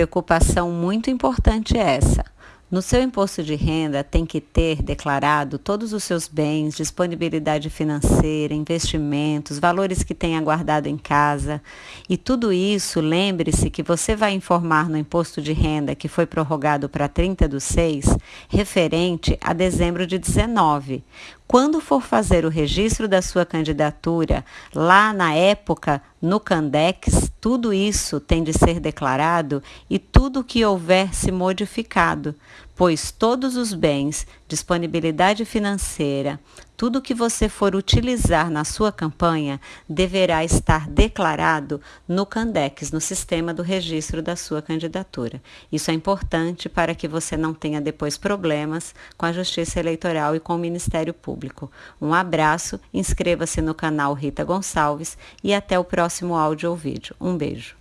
preocupação muito importante essa. No seu imposto de renda, tem que ter declarado todos os seus bens, disponibilidade financeira, investimentos, valores que tenha guardado em casa. E tudo isso, lembre-se que você vai informar no imposto de renda que foi prorrogado para 30 do 6, referente a dezembro de 19. Quando for fazer o registro da sua candidatura, lá na época, no Candex, tudo isso tem de ser declarado e tudo que houver se modificado, pois todos os bens, disponibilidade financeira, tudo que você for utilizar na sua campanha deverá estar declarado no Candex, no sistema do registro da sua candidatura. Isso é importante para que você não tenha depois problemas com a Justiça Eleitoral e com o Ministério Público. Um abraço, inscreva-se no canal Rita Gonçalves e até o próximo áudio ou vídeo. Um beijo.